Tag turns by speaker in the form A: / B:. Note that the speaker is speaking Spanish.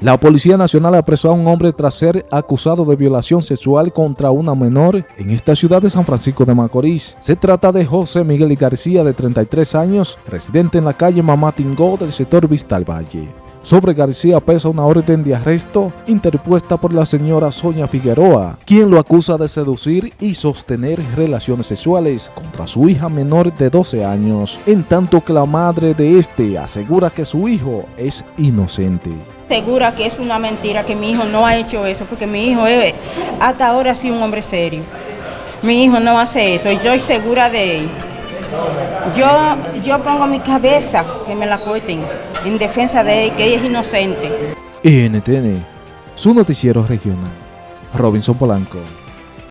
A: La Policía Nacional apresó a un hombre tras ser acusado de violación sexual contra una menor en esta ciudad de San Francisco de Macorís. Se trata de José Miguel García, de 33 años, residente en la calle Mamatingó del sector Vistal Valle. Sobre García pesa una orden de arresto interpuesta por la señora Sonia Figueroa, quien lo acusa de seducir y sostener relaciones sexuales contra su hija menor de 12 años, en tanto que la madre de este asegura que su hijo es inocente
B: segura que es una mentira, que mi hijo no ha hecho eso, porque mi hijo hasta ahora ha sido un hombre serio. Mi hijo no hace eso, y yo estoy segura de él. Yo, yo pongo mi cabeza que me la cuenten en defensa de él, que ella es inocente.
A: NTN, su noticiero regional. Robinson Polanco.